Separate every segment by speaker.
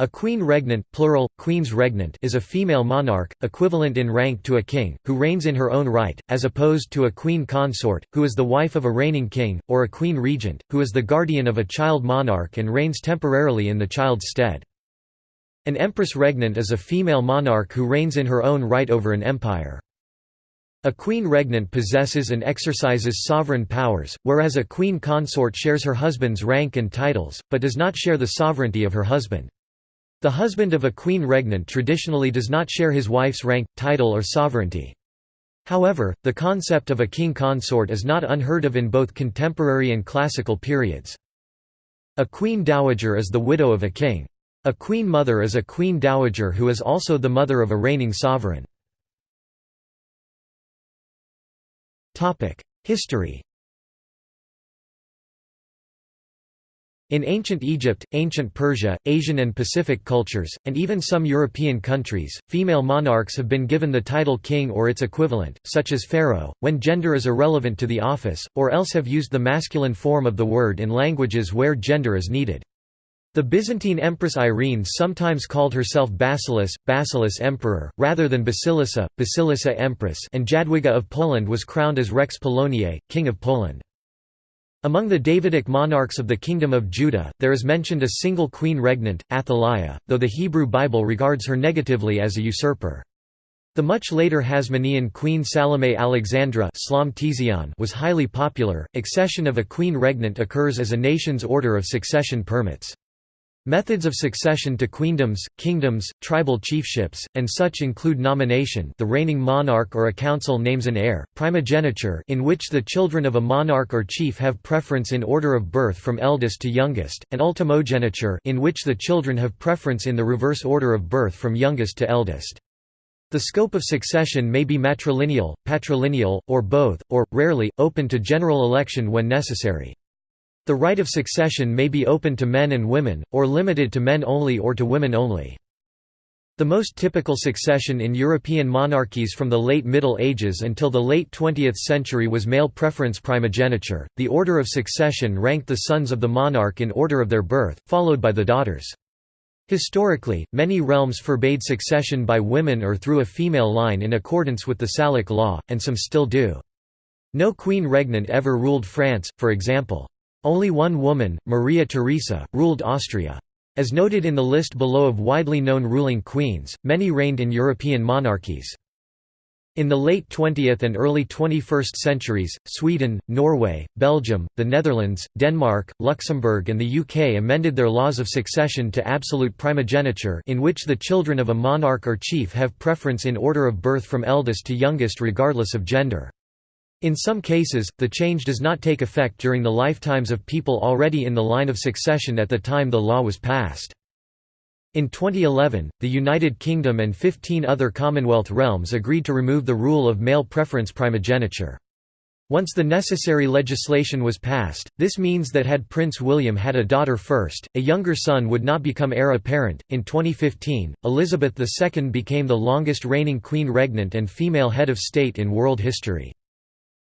Speaker 1: A queen regnant plural, queens regnant is a female monarch, equivalent in rank to a king, who reigns in her own right, as opposed to a queen consort, who is the wife of a reigning king, or a queen regent, who is the guardian of a child monarch and reigns temporarily in the child's stead. An empress regnant is a female monarch who reigns in her own right over an empire. A queen regnant possesses and exercises sovereign powers, whereas a queen consort shares her husband's rank and titles, but does not share the sovereignty of her husband. The husband of a queen regnant traditionally does not share his wife's rank, title or sovereignty. However, the concept of a king consort is not unheard of in both contemporary and classical periods. A queen dowager is the widow of a king. A queen mother is a queen dowager who is also the mother of a reigning sovereign. History In ancient Egypt, ancient Persia, Asian and Pacific cultures, and even some European countries, female monarchs have been given the title king or its equivalent, such as pharaoh, when gender is irrelevant to the office, or else have used the masculine form of the word in languages where gender is needed. The Byzantine Empress Irene sometimes called herself Basileus, Basileus Emperor, rather than Basilissa, Basilissa Empress and Jadwiga of Poland was crowned as Rex Poloniae, King of Poland. Among the Davidic monarchs of the Kingdom of Judah, there is mentioned a single queen regnant, Athaliah, though the Hebrew Bible regards her negatively as a usurper. The much later Hasmonean queen Salome Alexandra was highly popular. Accession of a queen regnant occurs as a nation's order of succession permits. Methods of succession to queendoms, kingdoms, tribal chiefships, and such include nomination the reigning monarch or a council names an heir, primogeniture in which the children of a monarch or chief have preference in order of birth from eldest to youngest, and ultimogeniture in which the children have preference in the reverse order of birth from youngest to eldest. The scope of succession may be matrilineal, patrilineal, or both, or, rarely, open to general election when necessary. The right of succession may be open to men and women, or limited to men only or to women only. The most typical succession in European monarchies from the late Middle Ages until the late 20th century was male preference primogeniture. The order of succession ranked the sons of the monarch in order of their birth, followed by the daughters. Historically, many realms forbade succession by women or through a female line in accordance with the Salic law, and some still do. No queen regnant ever ruled France, for example. Only one woman, Maria Theresa, ruled Austria. As noted in the list below of widely known ruling queens, many reigned in European monarchies. In the late 20th and early 21st centuries, Sweden, Norway, Belgium, the Netherlands, Denmark, Luxembourg and the UK amended their laws of succession to absolute primogeniture in which the children of a monarch or chief have preference in order of birth from eldest to youngest regardless of gender. In some cases, the change does not take effect during the lifetimes of people already in the line of succession at the time the law was passed. In 2011, the United Kingdom and 15 other Commonwealth realms agreed to remove the rule of male preference primogeniture. Once the necessary legislation was passed, this means that had Prince William had a daughter first, a younger son would not become heir apparent. In 2015, Elizabeth II became the longest reigning queen regnant and female head of state in world history.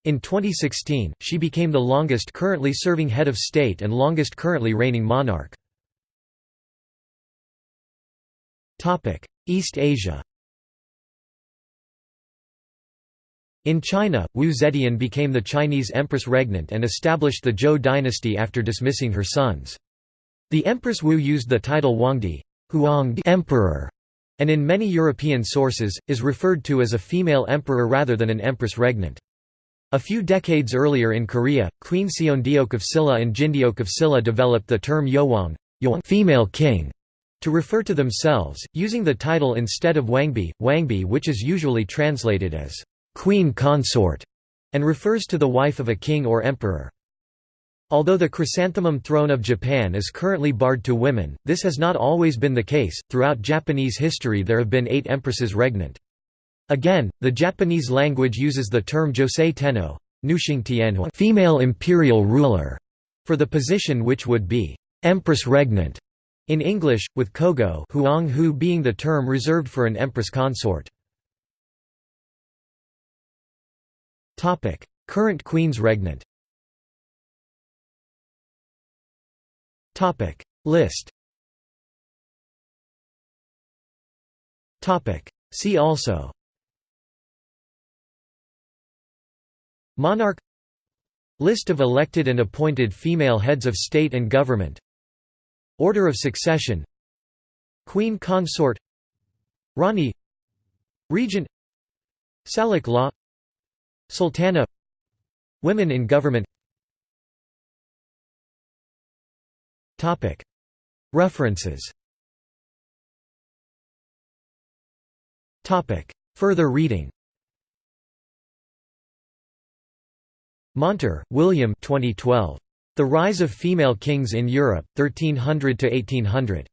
Speaker 1: In 2016, she became the longest currently serving head of state and longest currently reigning monarch. East Asia In China, Wu Zetian became the Chinese empress regnant and established the Zhou dynasty after dismissing her sons. The Empress Wu used the title Wangdi Huangdi emperor, and in many European sources, is referred to as a female emperor rather than an empress regnant. A few decades earlier in Korea, Queen Seondeok of Silla and Jindeok of Silla developed the term Yeowang female king to refer to themselves, using the title instead of Wangbi, Wangbi which is usually translated as queen consort, and refers to the wife of a king or emperor. Although the chrysanthemum throne of Japan is currently barred to women, this has not always been the case. Throughout Japanese history, there have been eight empresses regnant. Again, the Japanese language uses the term Josei Tenno female imperial ruler, for the position which would be empress regnant in English, with kogo huang hu being the term reserved for an empress consort. Current queens regnant. List. See also Monarch List of elected and appointed female heads of state and government. Order of succession. Queen consort. Rani Regent. Salic law. Sultana. Women in government. References. Further reading Monter, William 2012. The Rise of Female Kings in Europe, 1300–1800.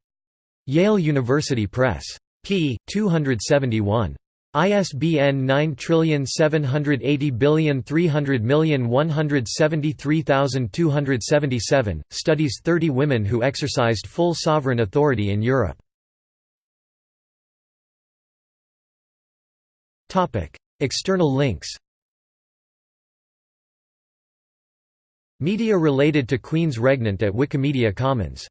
Speaker 1: Yale University Press. p. 271. ISBN 9780300173277, studies 30 women who exercised full sovereign authority in Europe. External links Media related to Queen's Regnant at Wikimedia Commons